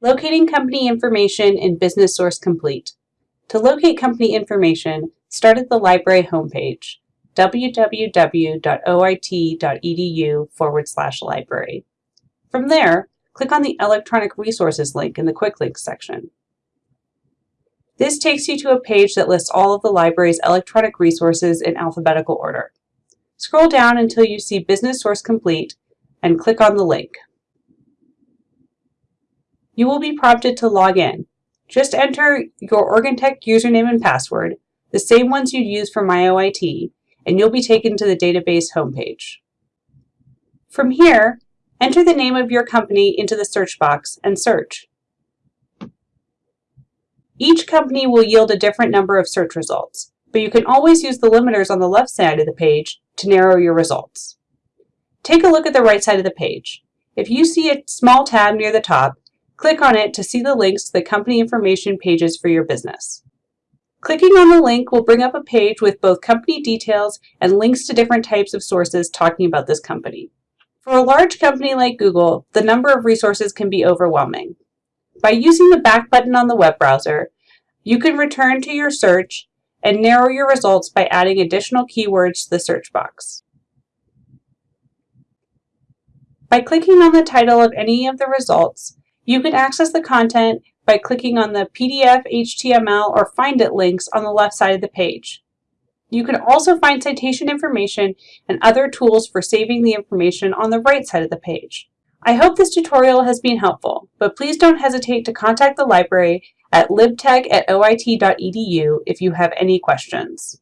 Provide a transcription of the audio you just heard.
Locating company information in Business Source Complete. To locate company information, start at the library homepage, www.oit.edu forward slash library. From there, click on the Electronic Resources link in the Quick Links section. This takes you to a page that lists all of the library's electronic resources in alphabetical order. Scroll down until you see Business Source Complete and click on the link you will be prompted to log in. Just enter your OregonTech username and password, the same ones you'd use for MyOIT, and you'll be taken to the database homepage. From here, enter the name of your company into the search box and search. Each company will yield a different number of search results, but you can always use the limiters on the left side of the page to narrow your results. Take a look at the right side of the page. If you see a small tab near the top, Click on it to see the links to the company information pages for your business. Clicking on the link will bring up a page with both company details and links to different types of sources talking about this company. For a large company like Google, the number of resources can be overwhelming. By using the back button on the web browser, you can return to your search and narrow your results by adding additional keywords to the search box. By clicking on the title of any of the results, you can access the content by clicking on the PDF, HTML, or Find It links on the left side of the page. You can also find citation information and other tools for saving the information on the right side of the page. I hope this tutorial has been helpful, but please don't hesitate to contact the library at libtech at oit.edu if you have any questions.